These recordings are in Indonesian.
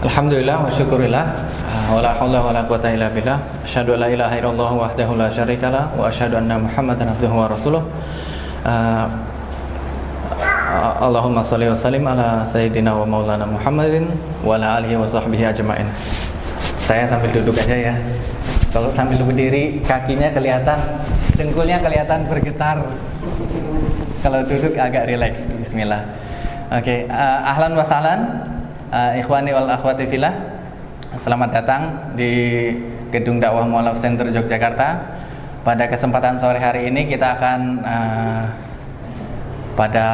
Alhamdulillah wa syukurillah. Wa la haula wa la quwata illa billah. Asyhadu la ilaha illallah wahdahu la syarikalah wa asyhadu anna muhammadan abduhu wa rasuluh. Uh, Allahumma salli wa sallim ala sayyidina wa maulana Muhammadin wa ala alihi wa sahbihi ajmain. Saya sambil duduk aja ya. Kalau sambil berdiri kakinya kelihatan dengkulnya kelihatan bergetar. Kalau duduk agak rileks bismillah. Oke okay. uh, ahlan wa sahlan uh, ikhwani wal akhwati fillah Selamat datang di Gedung Dakwah Mualaf Center Yogyakarta. Pada kesempatan sore hari ini kita akan uh, pada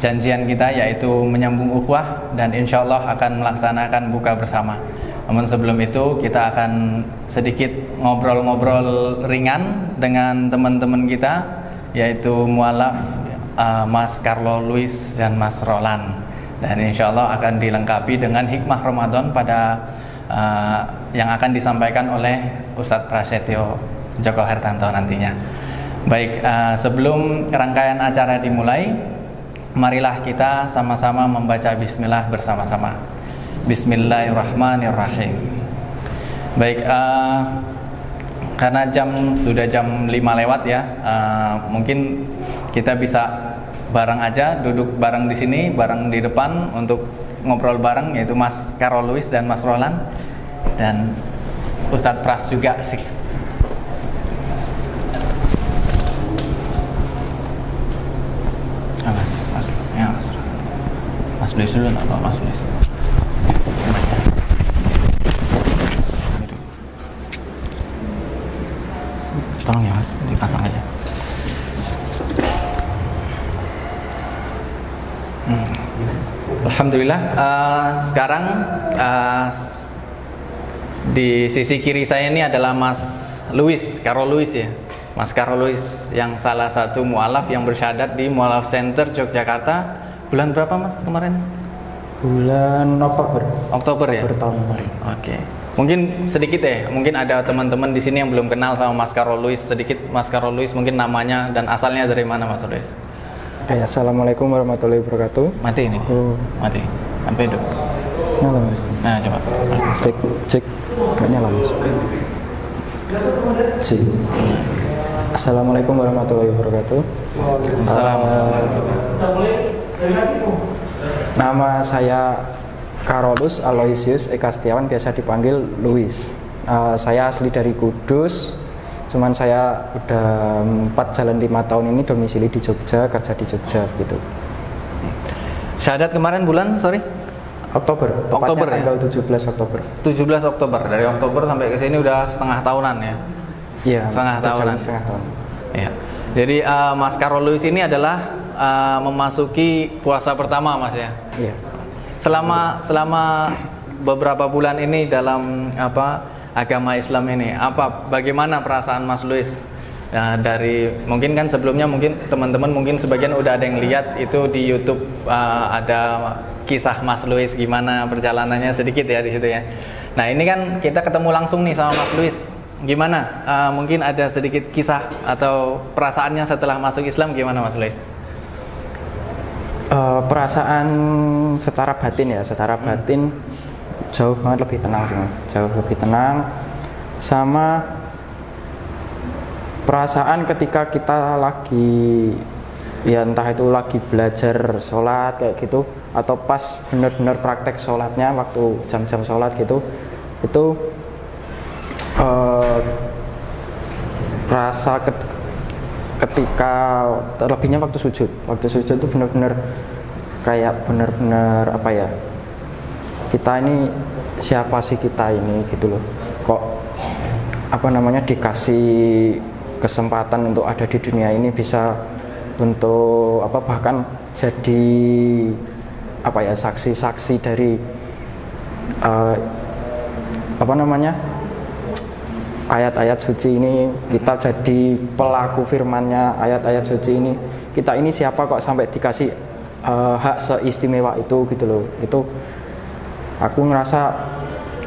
janjian kita yaitu menyambung ukhuwah dan insya Allah akan melaksanakan buka bersama. Namun sebelum itu kita akan sedikit ngobrol-ngobrol ringan dengan teman-teman kita yaitu mualaf uh, Mas Carlo Luis dan Mas Roland dan insya Allah akan dilengkapi dengan hikmah Ramadan pada uh, yang akan disampaikan oleh Ustadz Prasetyo Joko Hertanto nantinya. Baik, uh, sebelum rangkaian acara dimulai, marilah kita sama-sama membaca Bismillah bersama-sama. Bismillahirrahmanirrahim. Baik, uh, karena jam sudah jam 5 lewat ya, uh, mungkin kita bisa bareng aja, duduk bareng di sini, bareng di depan untuk ngobrol bareng yaitu Mas Karol Luis dan Mas Roland dan Ustadz Pras juga sih. Ah, mas, mas, ya mas, mas Luis dulu nggak Mas Luis. Tolong ya mas, dipasang aja. Hmm. Alhamdulillah uh, sekarang uh, di sisi kiri saya ini adalah Mas Luis, Karol Luis ya. Mas Karol Luis yang salah satu mualaf yang bersyadat di Mualaf Center Yogyakarta. Bulan berapa Mas kemarin? Bulan Oktober. Oktober ya? Bertahun kemarin. Oke. Mungkin sedikit ya, mungkin ada teman-teman di sini yang belum kenal sama Mas Karol Luis. Sedikit Mas Karol Luis mungkin namanya dan asalnya dari mana Mas Luis? Oke, Assalamualaikum warahmatullahi wabarakatuh. Mati ini. Oh. Mati. Sampai hidup. Nyala mas. Nah, coba. Cek, cek. Nggak nyala mas. Cek. Assalamualaikum warahmatullahi wabarakatuh. Assalamualaikum. Uh, nama saya Karolus Aloysius Eka Setiawan, biasa dipanggil Luis. Uh, saya asli dari Kudus, cuman saya udah 4 jalan lima tahun ini domisili di Jogja, kerja di Jogja gitu. Syahadat kemarin bulan, sorry? Oktober, Oktober ya? tanggal 17 Oktober. 17 Oktober dari Oktober sampai ke sini udah setengah tahunan ya. Iya, Setengah tahunan. setengah tahun. Iya. Jadi uh, Mas Karol Luis ini adalah uh, memasuki puasa pertama Mas ya. Iya. Selama selama beberapa bulan ini dalam apa agama Islam ini, apa bagaimana perasaan Mas Luis? Ya, dari mungkin kan sebelumnya mungkin teman-teman mungkin sebagian udah ada yang lihat itu di YouTube uh, ada kisah Mas Luis gimana perjalanannya sedikit ya di situ ya. Nah ini kan kita ketemu langsung nih sama Mas Luis. Gimana? Uh, mungkin ada sedikit kisah atau perasaannya setelah masuk Islam gimana Mas Luis? Eh, perasaan secara batin ya, secara batin jauh banget lebih tenang sih mas, jauh lebih tenang. Sama perasaan ketika kita lagi ya entah itu lagi belajar sholat kayak gitu atau pas bener-bener praktek sholatnya waktu jam-jam sholat gitu itu eh, rasa ket- ketika terlebihnya waktu sujud waktu sujud itu benar-benar kayak benar-benar apa ya kita ini siapa sih kita ini gitu loh. Kok apa namanya dikasih kesempatan untuk ada di dunia ini bisa untuk apa bahkan jadi apa ya saksi-saksi dari eh, apa namanya ayat-ayat suci ini. Kita jadi pelaku firmannya ayat-ayat suci ini. Kita ini siapa kok sampai dikasih eh, hak seistimewa itu gitu loh. Itu aku ngerasa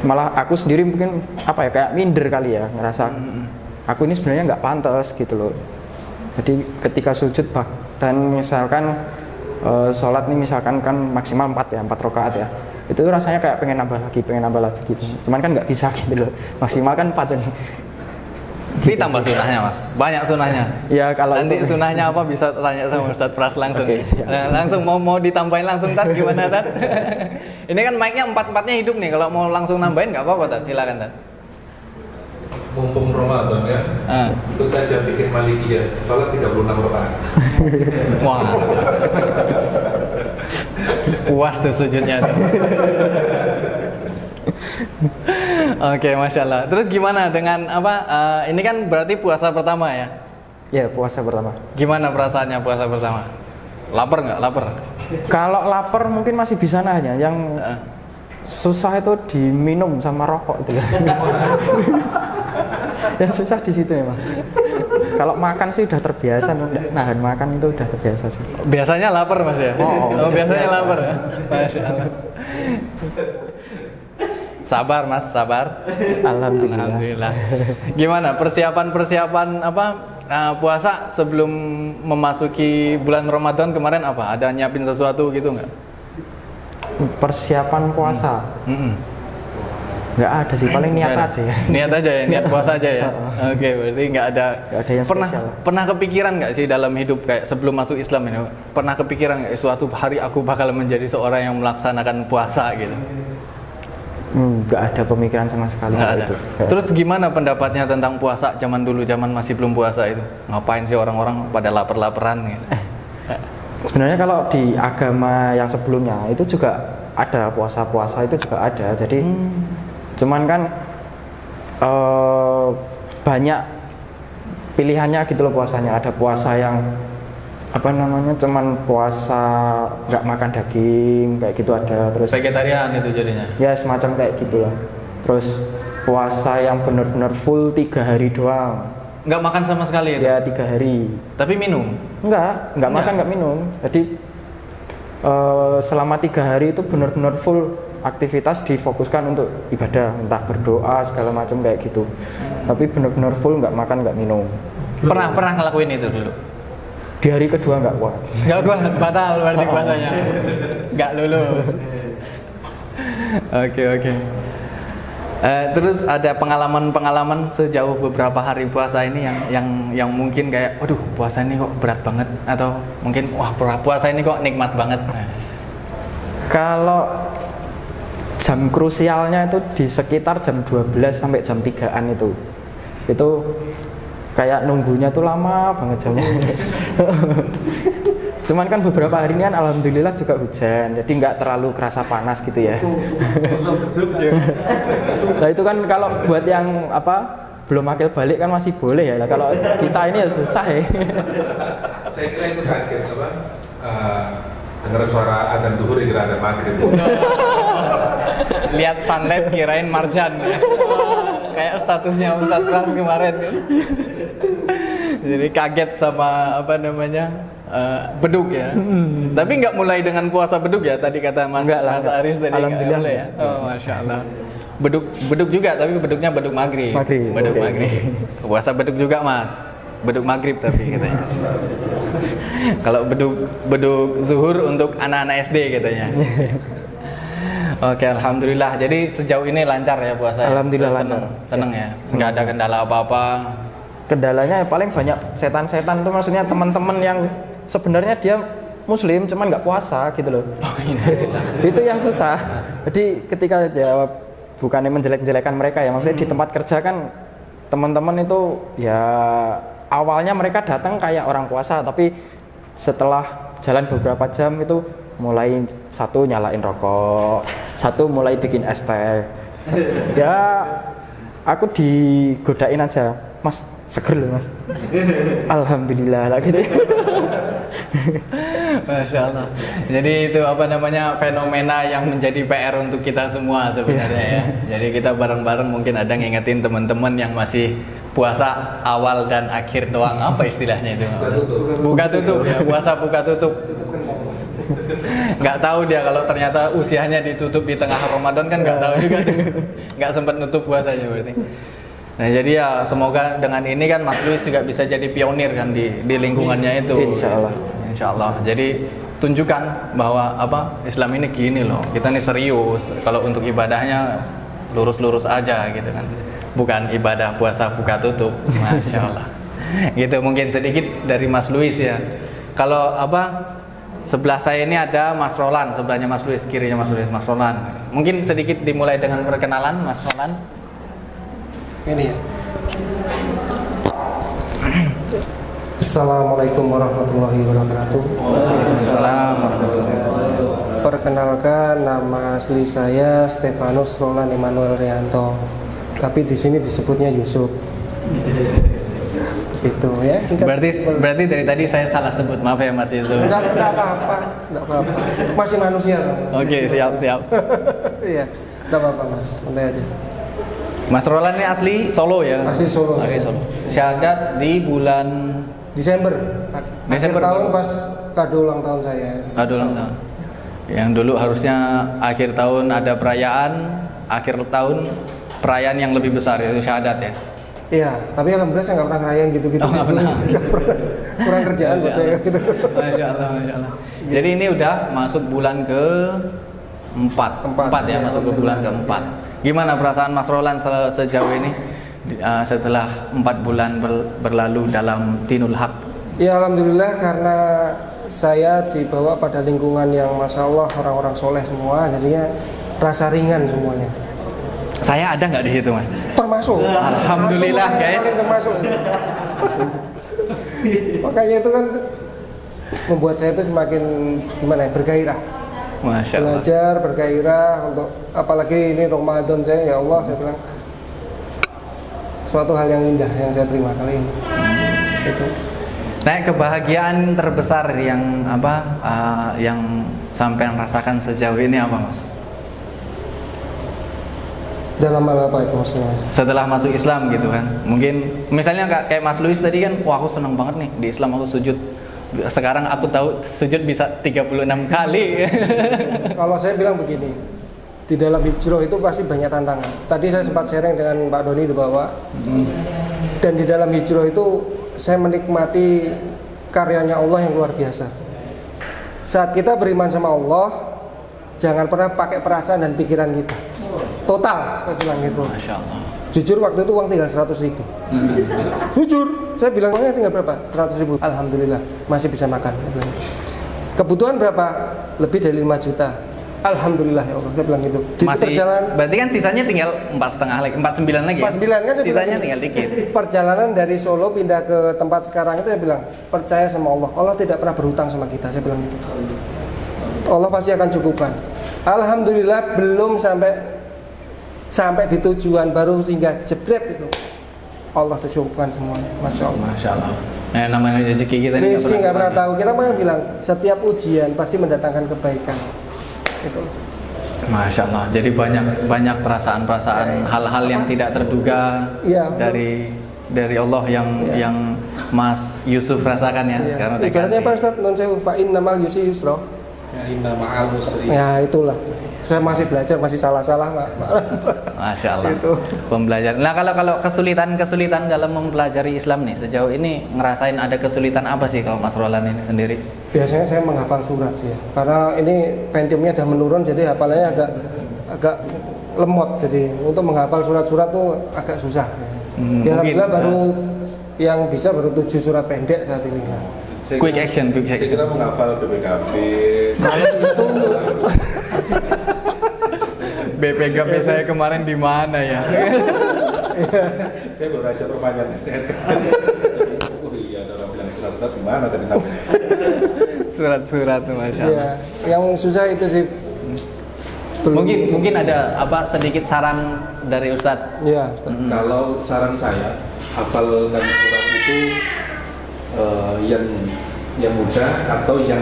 malah aku sendiri mungkin apa ya kayak minder kali ya ngerasa aku ini sebenarnya nggak pantas gitu loh. Jadi ketika sujud bah dan misalkan eh, sholat nih misalkan kan maksimal 4 ya 4 rakaat ya itu rasanya kayak pengen nambah lagi pengen nambah lagi gitu. Cuman kan nggak bisa gitu loh. Maksimal kan empat nih Tapi tambah sunahnya mas, banyak sunahnya. ya kalau Nanti itu- sunahnya apa bisa tanya sama Ustadz Pras langsung. Siap. Nah, langsung mau mau ditambahin langsung Tat gimana Tat? Ini kan mic-nya empat-empatnya hidup nih. Kalau mau langsung nambahin nggak apa-apa Tat, silakan Tat. mumpung Ramadan ya Ah. ikut aja bikin malikiyah sholat 36 rakaat Wah. Puas tuh sujudnya tuh. Oke, masya Allah. Terus gimana dengan apa? eh, ini kan berarti puasa pertama ya? ya puasa pertama Gimana perasaannya puasa pertama? Lapar nggak? Lapar. kalau lapar mungkin masih bisa nanya yang susah itu diminum sama rokok itu ya. yang susah di situ memang kalau makan sih udah terbiasa nahan makan itu udah terbiasa sih biasanya lapar mas ya? Oh, oh, biasanya biasa. lapar ya? Masya Allah. Sabar mas, sabar. alhamdulillah Alhamdulillah. Gimana persiapan-persiapan apa eh, puasa sebelum memasuki bulan Ramadan kemarin apa? Ada nyiapin sesuatu gitu nggak? persiapan puasa Mm-mm. nggak ada sih paling niat aja ya Niat aja ya, niat puasa aja ya. Oke, berarti nggak ada. Nggak ada yang pernah spesial. pernah kepikiran nggak sih dalam hidup kayak sebelum masuk Islam ini? Pernah kepikiran nggak suatu hari aku bakal menjadi seorang yang melaksanakan puasa gitu? Hmm, nggak ada pemikiran sama sekali ada. itu Terus gimana pendapatnya tentang puasa zaman dulu, zaman masih belum puasa itu? Ngapain sih orang-orang pada lapar-laparan gitu? Sebenarnya kalau di agama yang sebelumnya itu juga ada puasa-puasa itu juga ada. Jadi cuman kan eh, banyak pilihannya gitu loh puasanya. Ada puasa yang apa namanya cuman puasa nggak makan daging kayak gitu ada. Terus Vegetarian itu jadinya. ya semacam kayak gitulah. Terus puasa yang benar-benar full tiga hari doang. Nggak makan sama sekali itu. Ya tiga hari. Tapi minum. Enggak, enggak makan, enggak minum. Jadi eh, selama tiga hari itu benar-benar full aktivitas difokuskan untuk ibadah, entah berdoa segala macam kayak gitu. Tapi benar-benar full enggak makan, enggak minum. Pernah pernah ngelakuin itu dulu. Di hari kedua enggak kuat. Nggak kuat, batal berarti puasanya. Nggak lulus. Oke oke. Eh, terus ada pengalaman-pengalaman sejauh beberapa hari puasa ini yang yang yang mungkin kayak, waduh puasa ini kok berat banget atau mungkin wah puasa ini kok nikmat banget. Kalau jam krusialnya itu di sekitar jam 12 sampai jam 3-an itu. Itu kayak nunggunya tuh lama banget jamnya. Cuman kan beberapa hari ini kan alhamdulillah juga hujan, jadi nggak terlalu kerasa panas gitu ya. nah itu kan kalau buat yang apa belum akil balik kan masih boleh ya. Lah kalau kita ini ya susah ya. saya kira itu kaget apa eh, dengar suara adzan duhur kira ada maghrib Lihat sunlight kirain marjan ya. Kayak statusnya Ustadz Pras kemarin kan. Jadi kaget sama apa namanya eh, beduk ya. Tapi nggak mulai dengan puasa beduk ya tadi kata Mas, Nggak lah, Mas. Aris tadi Alhamdulillah mulai ya. Oh masya Allah. Beduk beduk juga tapi beduknya beduk maghrib. Maghrib, Beduk oke. maghrib. Puasa beduk juga Mas. Beduk maghrib tapi katanya. Kalau beduk beduk zuhur untuk anak-anak SD katanya. Oke, alhamdulillah. Jadi sejauh ini lancar ya puasa. ya? Alhamdulillah Seneng- lancar. Seneng ya. Nggak ada kendala apa-apa. Kendalanya ya paling banyak setan-setan tuh maksudnya teman-teman yang sebenarnya dia muslim cuman nggak puasa gitu loh. Oh, ini. itu yang susah jadi ketika ya bukannya menjelek-jelekan mereka ya maksudnya di tempat kerja kan teman-teman itu ya awalnya mereka datang kayak orang puasa tapi setelah jalan beberapa jam itu mulai satu nyalain rokok satu mulai bikin es teh ya aku digodain aja mas seger loh mas alhamdulillah lah gitu Masya Allah. Jadi itu apa namanya fenomena yang menjadi PR untuk kita semua sebenarnya ya. Jadi kita bareng-bareng mungkin ada ngingetin teman-teman yang masih puasa awal dan akhir doang apa istilahnya itu? Buka tutup. Buka tutup ya, puasa buka tutup. Nggak tahu dia kalau ternyata usianya ditutup di tengah Ramadan kan nggak tahu juga. Nggak sempat nutup puasanya berarti. Nah jadi ya semoga dengan ini kan Mas Luis juga bisa jadi pionir kan di di lingkungannya itu. Insya Allah. Insya Allah. Jadi tunjukkan bahwa apa Islam ini gini loh kita ini serius kalau untuk ibadahnya lurus-lurus aja gitu kan bukan ibadah puasa buka tutup masya Allah gitu mungkin sedikit dari Mas Luis ya kalau apa sebelah saya ini ada Mas Roland sebelahnya Mas Luis kirinya Mas Luis Mas Roland mungkin sedikit dimulai dengan perkenalan Mas Roland Ini ya. Assalamualaikum warahmatullahi wabarakatuh. Waalaikumsalam warahmatullahi wabarakatuh. Perkenalkan nama asli saya Stefanus Roland Emmanuel Rianto. Tapi di sini disebutnya Yusuf. Gitu ya. singkat. berarti berarti dari tadi saya salah sebut maaf ya Mas Enggak, enggak apa-apa, enggak apa-apa. Masih manusia. Oke siap siap Iya, enggak apa-apa Mas. Santai aja. Mas Roland ini asli Solo ya? Asli Solo. Asli Solo. Syahadat di bulan Desember. Desember. Akhir tahun pas kado ulang tahun saya. aduh ulang tahun. Yang dulu harusnya akhir tahun ada perayaan, akhir tahun perayaan yang lebih besar yaitu syahadat ya. Iya, tapi alhamdulillah saya nggak pernah ngerayain gitu-gitu. Oh, nggak pernah. Kurang kerjaan buat saya gitu. Masya Allah, Masya Allah. Jadi ini udah masuk bulan ke empat, Empat, ya, ya, masuk ke bulan keempat. Gimana perasaan Mas Roland se- sejauh ini uh, setelah empat bulan ber- berlalu dalam Dinul Haq? Ya alhamdulillah karena saya dibawa pada lingkungan yang masya Allah orang-orang soleh semua, jadinya rasa ringan semuanya. Saya ada nggak di situ, Mas? Termasuk. Alhamdulillah, guys. termasuk. Makanya itu kan membuat saya itu semakin gimana ya bergairah. Masya Allah. Belajar bergairah untuk apalagi ini Ramadan saya ya Allah saya bilang suatu hal yang indah yang saya terima kali ini. Itu. Nah, kebahagiaan terbesar yang apa uh, yang sampai rasakan sejauh ini apa, Mas? Dalam hal apa itu maksudnya? Setelah masuk Islam gitu kan. Mungkin misalnya kayak Mas Luis tadi kan, wah aku seneng banget nih di Islam aku sujud. Sekarang aku tahu sujud bisa 36 kali. Kalau saya bilang begini, di dalam hijrah itu pasti banyak tantangan. Tadi saya sempat sharing dengan Pak Doni di bawah. Dan di dalam hijrah itu saya menikmati karyanya Allah yang luar biasa. Saat kita beriman sama Allah, jangan pernah pakai perasaan dan pikiran kita. Total, saya bilang gitu. Masya Allah. Jujur waktu itu uang tinggal 100 ribu. Jujur, saya bilang uangnya tinggal berapa? 100 ribu. Alhamdulillah masih bisa makan. Saya bilang gitu. Kebutuhan berapa? Lebih dari 5 juta. Alhamdulillah ya Allah, saya bilang gitu. Di Masih perjalanan berarti kan sisanya tinggal empat setengah lagi, empat sembilan lagi. ya? 49 kan saya bilang Sisanya gitu. tinggal dikit. Perjalanan dari Solo pindah ke tempat sekarang itu saya bilang percaya sama Allah. Allah tidak pernah berhutang sama kita. Saya bilang gitu. Allah pasti akan cukupkan. Alhamdulillah belum sampai sampai di tujuan baru sehingga jebret itu. Allah tuh cukupkan semuanya. Masya Allah. Masya Allah. Nah, namanya rezeki kita ini Rizki nggak pernah tahu. Kita mah bilang setiap ujian pasti mendatangkan kebaikan. Gitu. Masya Allah. Jadi banyak banyak perasaan-perasaan hal-hal yang tidak terduga Iya, betul. dari dari Allah yang Iya. yang Mas Yusuf rasakan ya. Iya. Sekarang Ibaratnya. Pak Ustadz, non saya fa'in namal yusi yusro. Ya inna ma'al usri. Ya itulah. Saya masih belajar, masih salah-salah, Pak. Masya Allah. Itu. Pembelajaran. Nah kalau kalau kesulitan-kesulitan dalam mempelajari Islam nih sejauh ini ngerasain ada kesulitan apa sih kalau Mas Roland ini sendiri? Biasanya saya menghafal surat sih ya. Karena ini pentiumnya udah menurun jadi hafalannya agak agak lemot jadi untuk menghafal surat-surat tuh agak susah. Hmm, ya mungkin, alhamdulillah baru yang bisa baru tujuh surat pendek saat ini. Saya Quick kira- action, quick Saya action. kira menghafal BPKB. Kalau itu BPKP saya kemarin di mana ya? saya baru aja perpanjang STNK. oh iya, ada orang bilang surat-surat di mana tadi namanya? Surat-surat Masya Allah. ya, yang susah itu sih belum- Mungkin mungkin ada apa sedikit saran dari Ustadz ya Ustaz. Kalau saran saya, hafalkan surat itu eh, yang yang mudah atau yang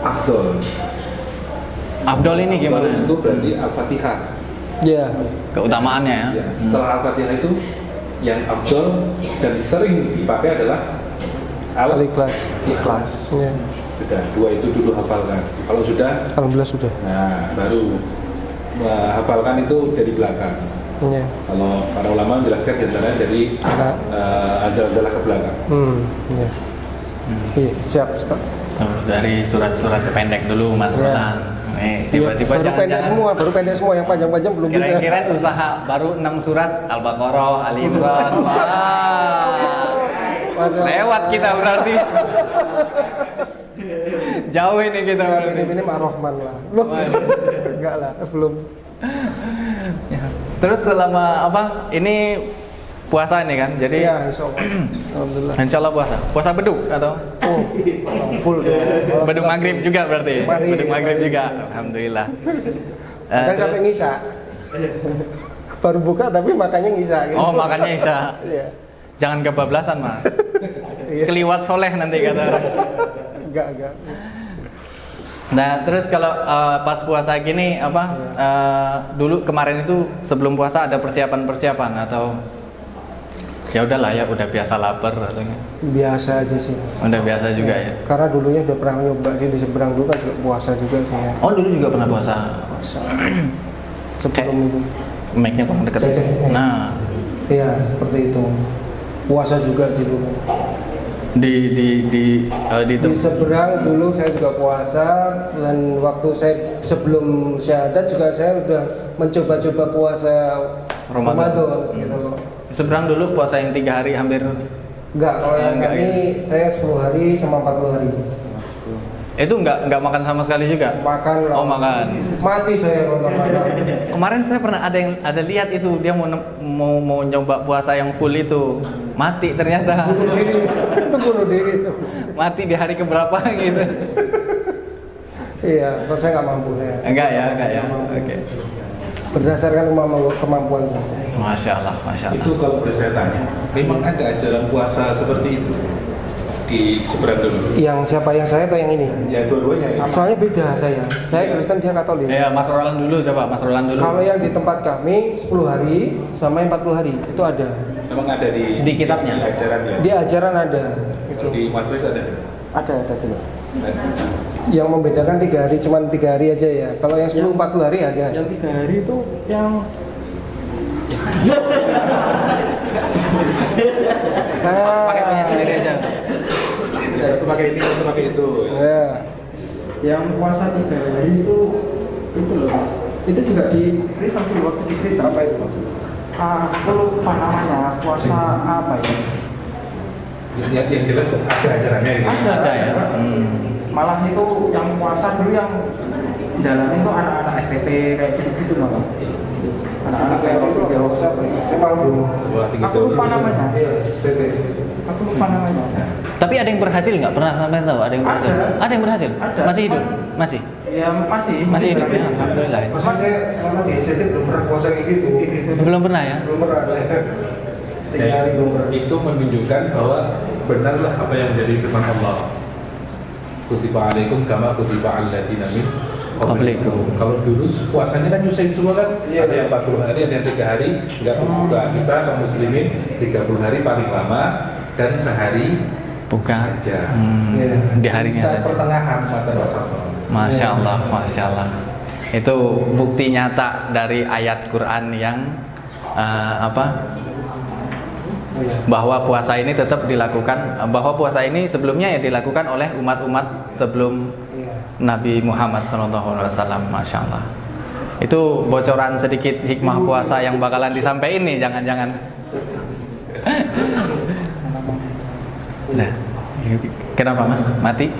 afdol. Abdul ini gimana? Afdol itu berarti Al-Fatihah. ya Keutamaannya ya. Ya, setelah Al-Fatihah itu yang afdol dan sering dipakai adalah al ikhlas Al-Ikhlas. ya. Sudah, dua itu dulu hafalkan. Kalau sudah, alhamdulillah sudah nah baru eh, hafalkan itu dari belakang. ya. Kalau para ulama menjelaskan di antaranya dari Nah. uh, ajalah ke belakang. hmm ya. Iya, siap, Ustaz. Dari surat-surat pendek dulu Mas Iya. Nih, Iya, tiba-tiba baru pendek jangan-jangan semua, baru pendek semua yang panjang-panjang belum bisa. kira-kira usaha baru 6 surat Al-Baqarah, Ali Imran. Wah. Lewat kita berarti. Jauh ini kita Ya, berarti. ini ini Mak Rohman lah. Loh, enggak lah, belum. Ya. Terus selama apa? Ini puasa ini kan. Jadi Iya, insya Allah. Alhamdulillah. insya Allah puasa. Puasa beduk atau Oh, full tuh. beduk maghrib juga berarti. Maghrib. Beduk maghrib juga. Alhamdulillah. Eh, Kan terus- sampai ngisa. Baru buka tapi makannya ngisa gitu. Oh makanya Isya. Iya. Jangan kebablasan mas. Iya. Keliwat soleh nanti kata orang. Enggak, enggak. Nah terus kalau eh, pas puasa gini apa? eh, dulu kemarin itu sebelum puasa ada persiapan-persiapan atau ya udahlah ya udah biasa lapar atau enggak? Biasa aja sih. udah biasa juga ya. Karena dulunya udah pernah nyoba sih di seberang dulu kan juga puasa juga sih ya. Oh dulu juga pernah puasa. Puasa. Sebelum itu. Mic-nya kurang dekat. Cek. Nah Iya, seperti itu. Puasa juga sih dulu. di di di eh, di, Di seberang dulu saya juga puasa dan waktu saya sebelum syahadat juga saya udah mencoba-coba puasa Ramadan. Ramadan gitu loh. Seberang dulu puasa yang tiga hari hampir Enggak, kalau yang Enggak, kami saya 10 hari sama 40 hari. itu nggak nggak makan sama sekali juga. Makan lah. Oh makan. Mati saya kalau nggak makan. Kemarin saya pernah ada yang ada lihat itu dia mau mau mau nyoba puasa yang full itu mati ternyata bunuh diri. itu bunuh diri. mati di hari keberapa gitu. Iya, kalau saya nggak mampu saya. Enggak ya enggak ya. Oke. Berdasarkan kemampuan saja. Masya Allah masya Allah. Itu kalau boleh saya tanya, memang ada ajaran puasa seperti itu di seberang dulu. Yang siapa yang saya atau yang ini? Ya dua-duanya sama. Soalnya beda saya. Saya Kristen dia Katolik. Ya Mas Roland dulu coba Mas Roland dulu. Kalau yang di tempat kami 10 hari sama yang 40 hari itu ada. Memang ada di Di kitabnya? di ajaran ya. Di ajaran ada. Itu. Di Mas Wis ada. Ada ada juga. Yang membedakan tiga hari cuma tiga hari aja ya. Kalau yang 10 40 hari ada. Yang tiga hari itu yang Ah, Pakai punya sendiri aja. Satu pakai ini, satu pakai itu. Ya. yang puasa tiga hari itu itu loh mas. Itu juga di Kristen waktu di Kristen. Apa itu? Ah, aku lupa namanya puasa apa ya? Yang, yang jelas ada ajarannya itu. Ada. Ada ya. Hmm. Malah itu yang puasa dulu yang jalan itu anak-anak STP kayak gitu-gitu malah. Anak-anak kayak waktu di Jawa. Saya tinggi Aku lupa namanya. SPP. Aku lupa namanya. Tapi ada yang berhasil nggak? Pernah sampai tahu ada yang berhasil? Ada. Ada yang berhasil? Ada. Masih hidup? Masih? Ya masih. Masih hidup ya? Alhamdulillah. ya. Maksudnya saya selama di SPP belum pernah puasa kayak gitu. Belum pernah ya? Belum pernah. Tiga hari belum pernah. itu menunjukkan bahwa benarlah apa yang menjadi firman Allah. Kutiba alaikum kama kutiba alladziina min Qablikum. Kalau dulu puasanya kan nyusahin semua kan, Iya, ada yang 40 hari, ada yang 3 hari nggak berbuka. Kita kaum muslimin 30 hari paling lama dan sehari Bukan. saja. Hmm, Iya. Di harinya Kita pertengahan mata. Masya Allah, Masya Allah. Itu bukti nyata dari ayat Quran yang eh, apa? Bahwa puasa ini tetap dilakukan, bahwa puasa ini sebelumnya ya dilakukan oleh umat-umat sebelum. Nabi Muhammad SAW. Masya Allah. Itu bocoran sedikit hikmah puasa yang bakalan disampaikan nih, jangan-jangan. Nah, kenapa mas? Mati?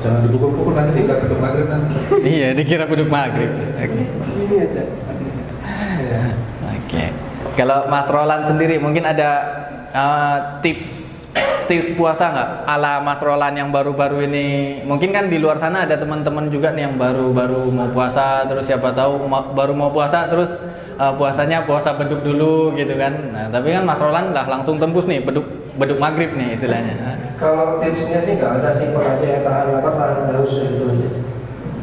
Jangan nanti dikira ke maghrib nanti. iya, dikira beduk maghrib. Ini aja. Kalau Mas Roland sendiri mungkin ada uh, tips tips puasa nggak ala Mas Roland yang baru-baru ini? Mungkin kan di luar sana ada teman-teman juga nih yang baru-baru mau puasa, terus siapa tahu ma- baru mau puasa terus uh, puasanya puasa beduk dulu gitu kan. Nah, tapi kan Mas Roland lah langsung tembus nih beduk beduk maghrib nih istilahnya. Kalau tipsnya sih nggak ada simpel aja ya tahan lapar tahan haus gitu aja. sih.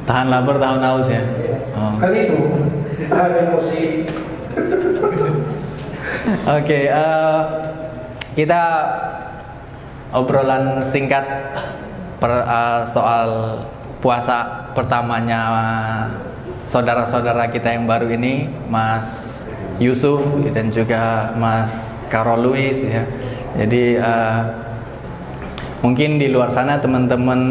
Tahan lapar, tahan haus ya. Iya. Oh. Kan itu tahan emosi. Oke, eh, kita obrolan singkat per, eh, soal puasa pertamanya saudara-saudara kita yang baru ini, Mas Yusuf dan juga Mas Karol Luis ya. Jadi eh, mungkin di luar sana teman-teman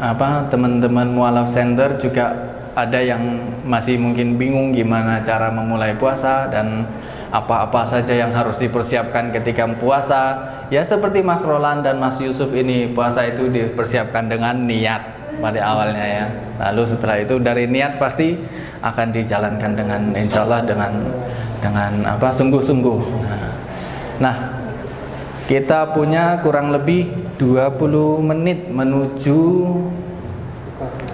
apa teman-teman mualaf center juga ada yang masih mungkin bingung gimana cara memulai puasa dan apa-apa saja yang harus dipersiapkan ketika puasa. Ya seperti Mas Roland dan Mas Yusuf ini puasa itu dipersiapkan dengan niat pada awalnya ya. Lalu setelah itu dari niat pasti akan dijalankan dengan insya Allah dengan dengan apa sungguh-sungguh. Nah, nah kita punya kurang lebih 20 menit menuju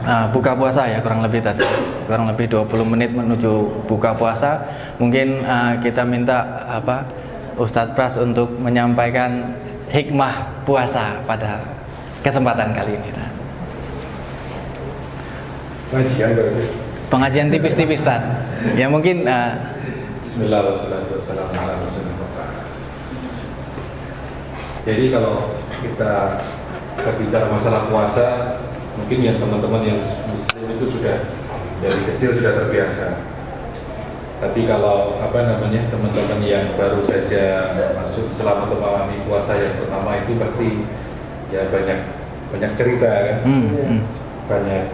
Nah, buka puasa ya kurang lebih tadi kurang lebih 20 menit menuju buka puasa mungkin uh, kita minta apa Ustadz Pras untuk menyampaikan hikmah puasa pada kesempatan kali ini Pengajian berarti. pengajian tipis-tipis Tad ya mungkin uh, Bismillahirrahmanirrahim. Jadi kalau kita berbicara masalah puasa, mungkin yang teman-teman yang muslim itu sudah dari kecil sudah terbiasa. Tapi kalau apa namanya teman-teman yang baru saja masuk selama memahami puasa yang pertama itu pasti ya banyak banyak cerita kan, hmm, hmm. banyak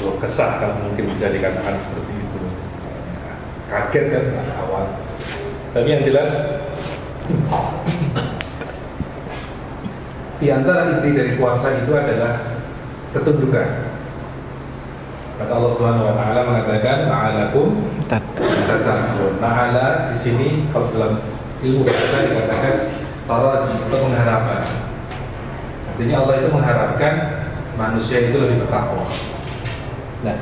keluh kesah kan mungkin bisa dikatakan seperti itu. Kaget kan awal. Tapi yang jelas di antara inti dari puasa itu adalah ketundukan. Kata Allah Subhanahu wa taala mengatakan ma'alakum Tad. tatasbun. Ma'ala di sini kalau dalam ilmu bahasa dikatakan taraji atau mengharapkan. Artinya Allah itu mengharapkan manusia itu lebih bertakwa. Nah,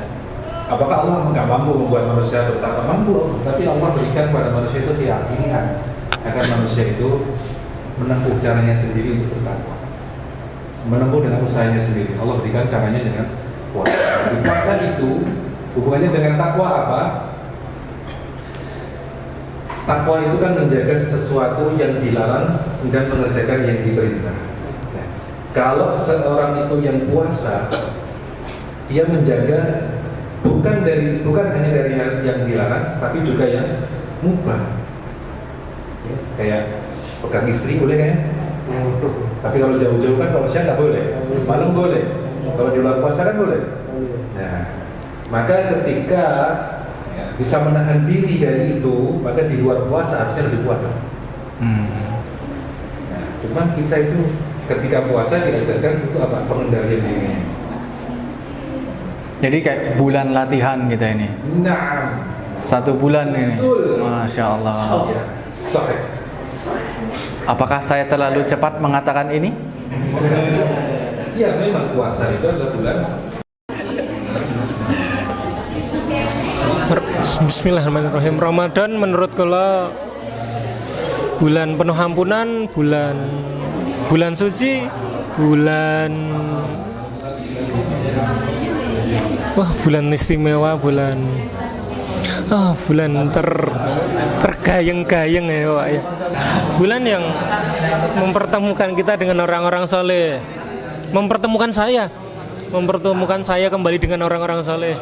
apakah Allah nggak mampu membuat manusia bertakwa? Mampu, tapi Allah berikan pada manusia itu keyakinan agar manusia itu menempuh caranya sendiri untuk bertakwa menempuh dengan usahanya sendiri. Allah berikan caranya dengan. Di puasa itu hubungannya dengan takwa apa? Takwa itu kan menjaga sesuatu yang dilarang dan mengerjakan yang diperintah. Nah, kalau seorang itu yang puasa, dia menjaga bukan dari bukan hanya dari yang, yang dilarang, tapi juga yang mubah. Ya, kayak pegang istri boleh kan? Tapi kalau jauh-jauh kan kalau siang nggak boleh, malam boleh. Kalau di luar puasa kan boleh. Nah, maka ketika ya, bisa menahan diri dari itu, maka di luar puasa harusnya lebih kuat. Hmm. Nah, cuman kita itu ketika puasa diajarkan itu apa pengendalian diri. jadi kayak bulan latihan kita ini Nah, satu bulan ini Betul. Masya Allah ya, sahih. apakah saya terlalu cepat mengatakan ini Ya memang puasa itu adalah bulan Bismillahirrahmanirrahim. Ramadan menurut kalau bulan penuh ampunan, bulan bulan suci, bulan wah bulan istimewa, bulan ah bulan ter tergayeng-gayeng ya Pak ya. Bulan yang mempertemukan kita dengan orang-orang soleh, mempertemukan saya, mempertemukan saya kembali dengan orang-orang soleh.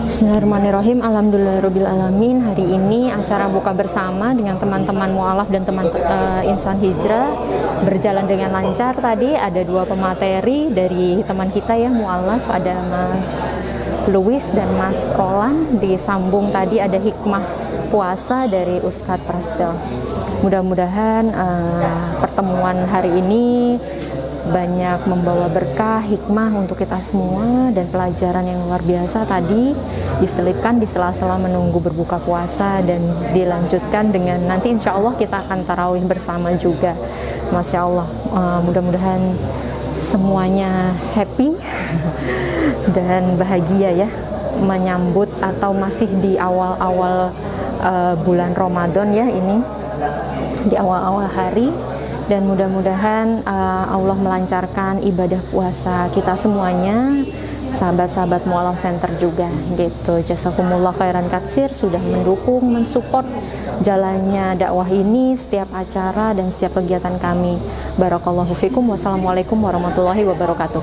Bismillahirrahmanirrahim. Alhamdulillahirrahmanirrahim Hari ini acara buka bersama dengan teman-teman mu'alaf dan teman eh, insan hijrah. Berjalan dengan lancar tadi. Ada dua pemateri dari teman kita ya mu'alaf. Ada Mas Louis dan Mas Roland. Disambung tadi ada hikmah puasa dari Ustadz Prastel Mudah-mudahan eh, pertemuan hari ini banyak membawa berkah, hikmah untuk kita semua dan pelajaran yang luar biasa tadi diselipkan di sela-sela menunggu berbuka puasa dan dilanjutkan dengan nanti insya Allah kita akan tarawih bersama juga. Masya Allah uh, mudah-mudahan semuanya happy dan bahagia ya menyambut atau masih di awal-awal uh, bulan Ramadan ya ini. Di awal-awal hari dan mudah-mudahan uh, Allah melancarkan ibadah puasa kita semuanya. Sahabat-sahabat Mualaf Center juga gitu. Jazakumullah khairan katsir sudah mendukung mensupport jalannya dakwah ini setiap acara dan setiap kegiatan kami. Barakallahu fikum. Wassalamualaikum warahmatullahi wabarakatuh